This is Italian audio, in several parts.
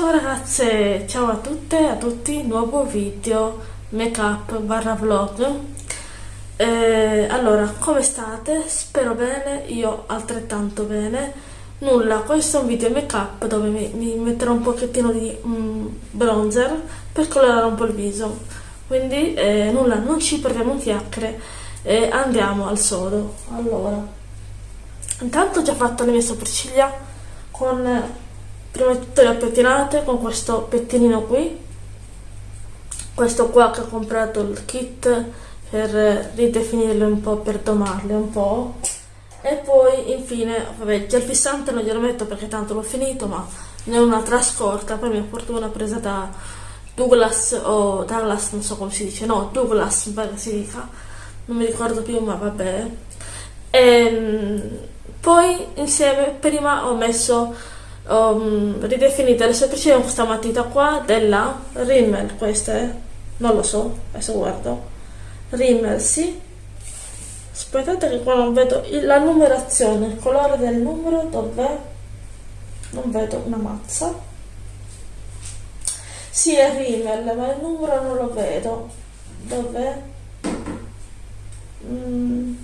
Ciao ragazze, ciao a tutte e a tutti, nuovo video make up barra vlog. Eh, Allora, come state? Spero bene, io altrettanto bene. Nulla, questo è un video make up dove mi, mi metterò un pochettino di mm, bronzer per colorare un po' il viso. Quindi eh, nulla, non ci perdiamo in chiacchiere e andiamo al sodo. Allora, intanto ho già fatto le mie sopracciglia con prima di tutto le ho pettinate con questo pettinino qui. Questo qua che ho comprato il kit per ridefinirle un po' per domarle un po' e poi infine vabbè il gel fissante non glielo metto perché tanto l'ho finito ma ne ho un'altra scorta per mia fortuna presa da Douglas o Douglas non so come si dice no Douglas mi si dica. Non mi ricordo più ma vabbè. E, ehm, poi insieme prima ho messo um, ridefinite le sopracciglia con questa matita qua della Rimmel questa è non lo so adesso guardo. Rimmel sì. Aspettate che qua non vedo la numerazione il colore del numero dov'è? Non vedo una mazza. Sì è Rimmel ma il numero non lo vedo. Dov'è? Mm.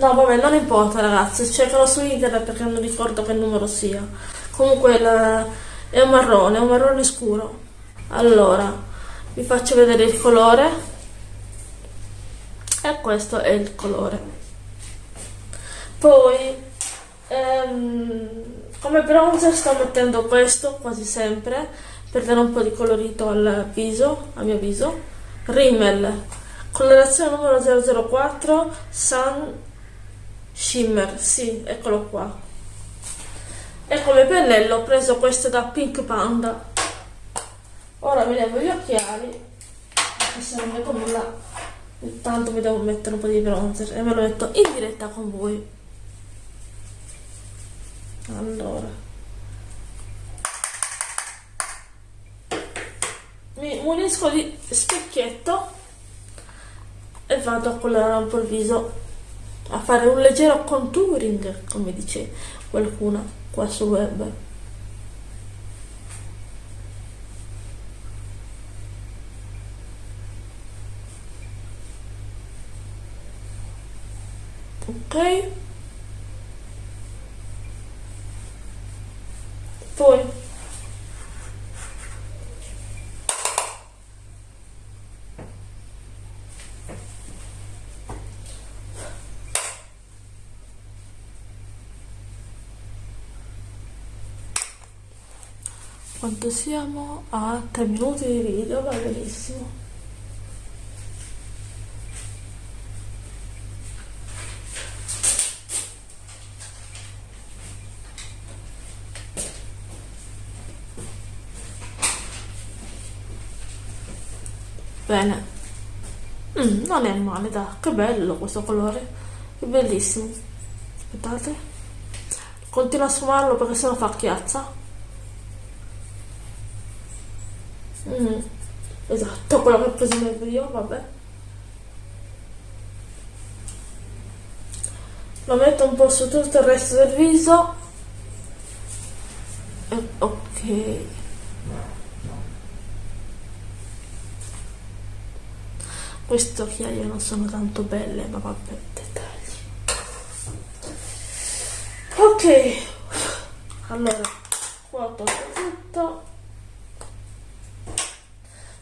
No, vabbè, non importa ragazzi, cercalo su internet perché non ricordo che numero sia. Comunque il, è un marrone, è un marrone scuro. Allora, vi faccio vedere il colore. E questo è il colore. Poi, ehm, come bronzer sto mettendo questo quasi sempre per dare un po' di colorito al viso, al mio viso. Rimmel, colorazione numero 004, Sun shimmer sì eccolo qua. E come pennello ho preso questo da Pink Panda. Ora mi levo gli occhiali perché se non vedo nulla intanto mi devo mettere un po' di bronzer e me lo metto in diretta con voi. Allora. Mi unisco di specchietto e vado a colorare un po' il viso a fare un leggero contouring, come dice qualcuno qua sul web. Ok? Poi quanto siamo a 3 minuti di video va benissimo. Bene. Mm, non è male dai che bello questo colore. È bellissimo. Aspettate. Continuo a sfumarlo perché sennò fa chiazza Mm. Esatto, quello che ho preso nel video, vabbè. Lo metto un po' su tutto il resto del viso. E, ok. Queste occhiaie non sono tanto belle, ma vabbè, dettagli. Ok. Allora, qua ho tutto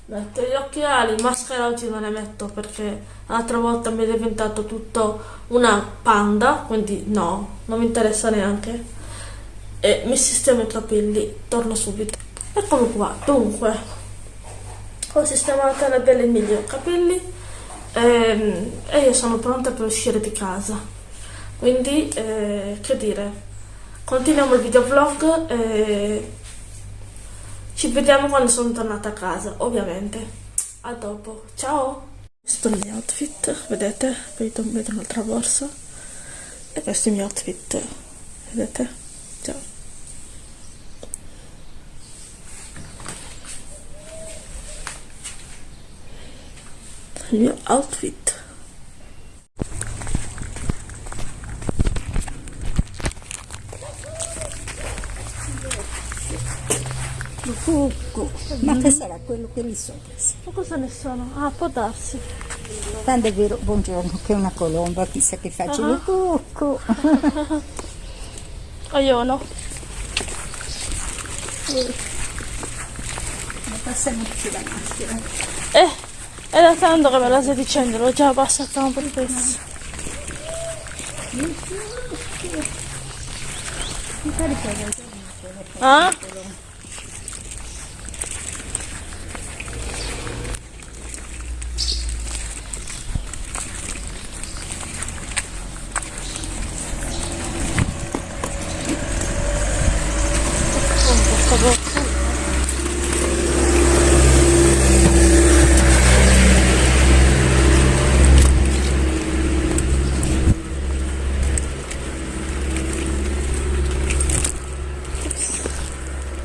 metto gli occhiali, maschera oggi non ne metto perché l'altra volta mi è diventato tutto una panda, quindi no, non mi interessa neanche. E mi sistemo i capelli, torno subito. Eccomi qua, dunque, ho sistemato le belle mille capelli e, ehm, e, io sono pronta per uscire di casa. Quindi, eh, che dire, continuiamo il videovlog e ci vediamo quando sono tornata a casa, ovviamente. A dopo. Ciao! Questo è il mio outfit, vedete? Vedo, vedo un'altra borsa. E questo è il mio outfit, vedete? Ciao! Il mio outfit. Cucù. Ma che sarà quello che lì sopra? Ma cosa ne sono? Ah, può darsi. Quando è vero, buongiorno, che è una colomba, chissà che faccia Ah. il cucù. O io no. Ma passiamoci la maschera. Eh, è da tanto che me la stai dicendo, l'ho già passata un po' di pezzi. Mi pare che avevo Ah?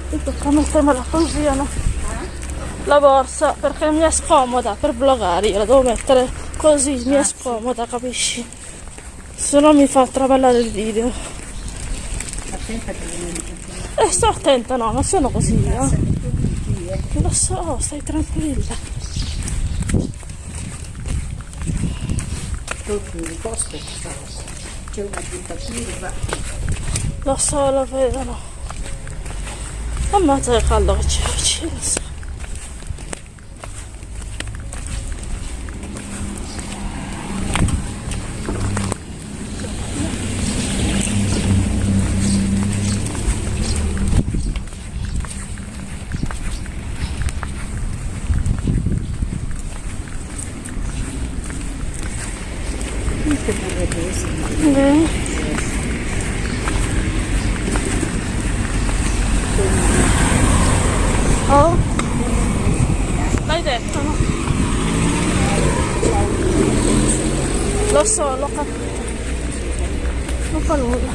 Mi tocca mettermela così, no? La borsa, perché mi è scomoda per vlogare, io la devo mettere così, mi è scomoda, capisci? Se no mi fa traballare il video. Attenta che viene E sto attenta, no, non sono così, eh. Lo so, stai tranquilla. Lo so, lo vedono. Ammazza che caldo che c'è vicino. Che pure questo. Eh. Oh? L'hai detto, no? Lo so, l'ho capito. Non fa nulla.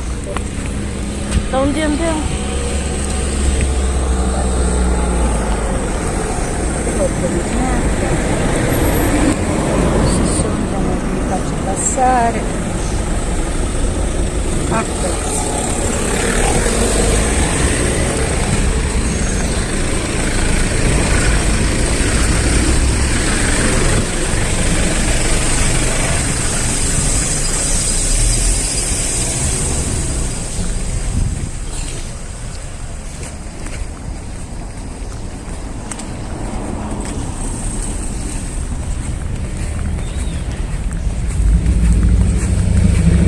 Da un D&D Si sondano, mi faccio passare. Acqua.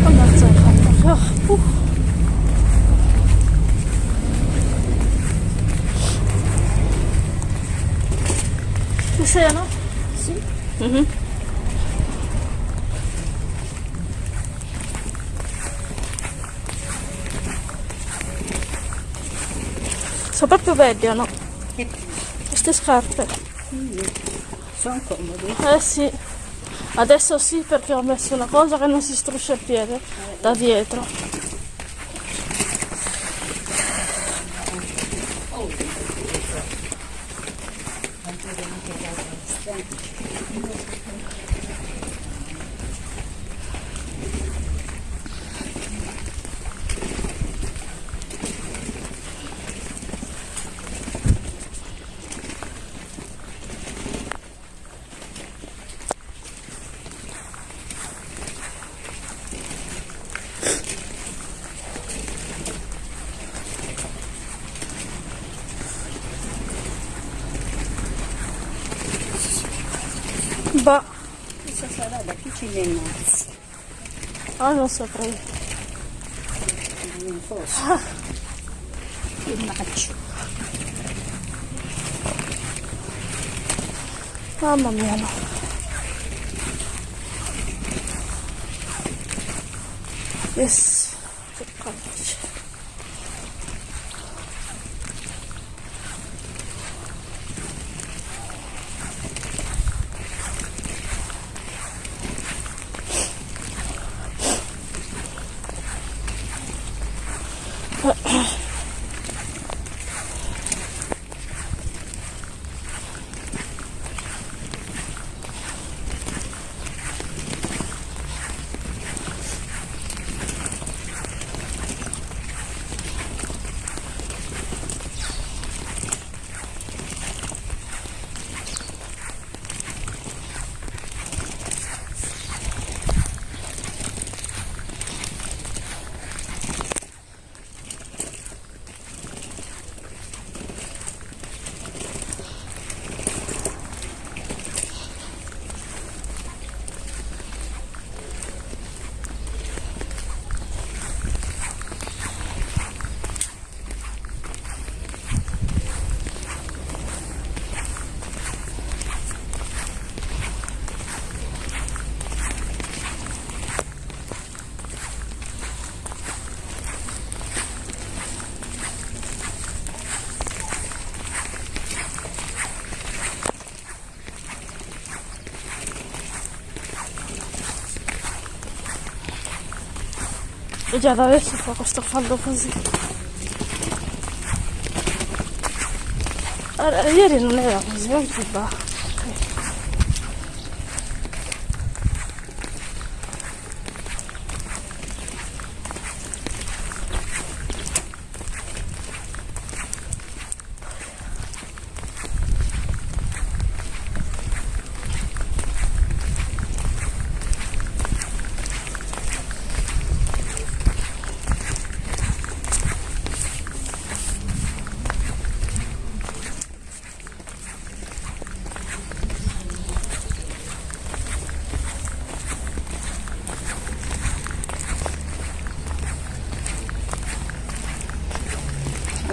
Ammazza che caldo. Ah, uh. Ci sei, no? Sì. Mhm. Sono proprio belle, no? E Queste scarpe. sono comodi. Eh sì. Adesso sì perché ho messo una cosa che non si struscia il piede da dietro. Bah, Questa sarà da chi ci innanzi. ah, non saprei. Non fosse. Il maccio. Mamma mia no. Yes. E già da adesso fa questo fallo così. Allora, ieri non era così, oggi va.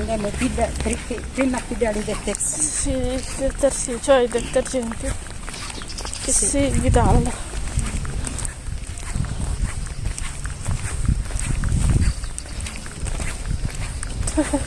Andiamo qui da- pri- prima dalle detersivi. Sì, detersivi, cioè i detergenti. Che si guidavano.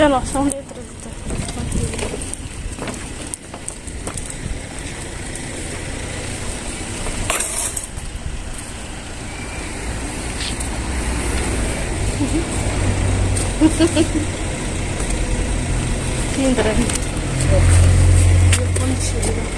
Sì, no, sono dietro di te. Tranquillo. Tindere. Il concilio.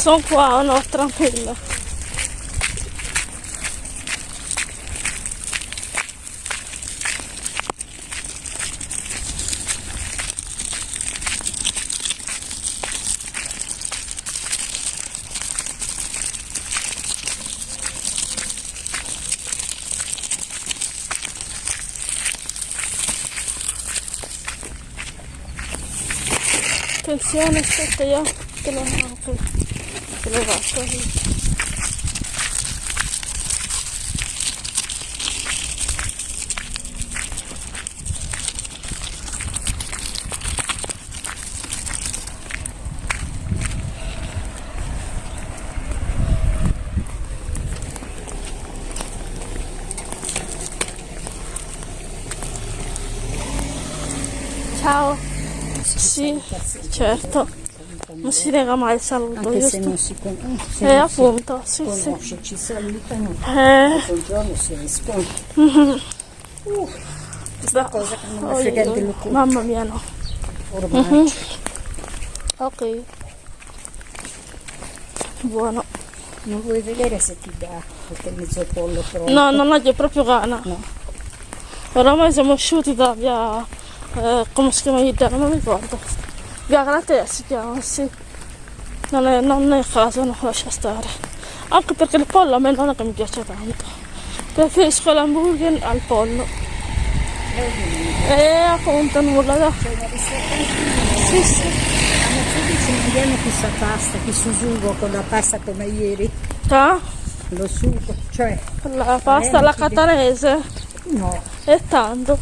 Che caldo che c'è qua. eh. Sono qua, no, tranquillo. Attenzione, aspetta io te lo apro. Te lo faccio così. Ciao. Sì, certo. Non si nega mai il saluto, Anche se giusto? non si conosce, se Eh, non si appunto, sì, sì. conosce, ci salutano. Eh, Buongiorno si risponde. Uh, da- cosa che non mi oh, frega io- del culo. Mamma mia, no. ormai. Ok. Buono. Non vuoi vedere se ti dà qualche mezzo pollo pronto? No, non ho proprio gana. No. Oramai siamo usciti da via. eh, come si chiama l'idea? Non mi ricordo. Galatea si chiama, sì. Non è, non è caso, no, lascia stare. Anche perché il pollo a me non è che mi piace tanto. Preferisco l'hamburger al pollo. E appunto nulla da. Sì, sì. Ci mangiamo questa pasta, questo sugo con la pasta come ieri. Ah, Lo sugo, cioè, La pasta alla catanese. no. È tanto.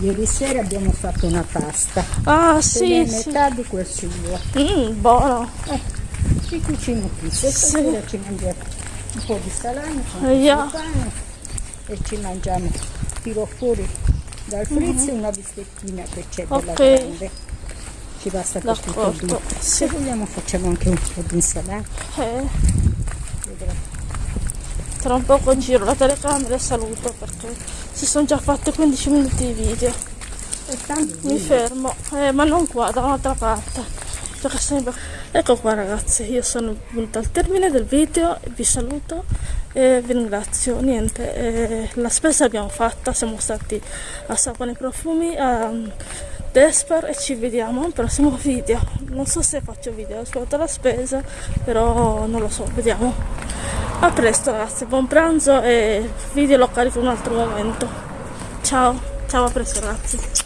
Ieri sera abbiamo fatto una pasta. Ah, Sì, sì, sì. metà di quel sugo. Mm, buono. Eh, ci cucino qui. Sì. Stasera ci mangiamo un po' di salame, un yeah. po' di pane e ci mangiamo, tiro fuori dal frizzo una bistettina che c'è bella Mhm. Ok. grande. Ci basta per tutto dì. Sì. Se vogliamo facciamo anche un po' di insalata. Eh. Tra un poco giro la telecamera e saluto perché si sono già fatte 15 minuti di video. Mi fermo, eh, ma non qua, da un'altra parte. Perché sembra... Ecco qua ragazzi, io sono venuta al termine del video, vi saluto e vi ringrazio. Niente, eh, la spesa l'abbiamo fatta, siamo stati a Sapone Profumi, a Desper e ci vediamo al prossimo video. Non so se faccio video rispetto alla spesa, però non lo so, vediamo. A presto ragazzi, buon pranzo e video lo carico in un altro momento. Ciao, ciao a presto ragazzi.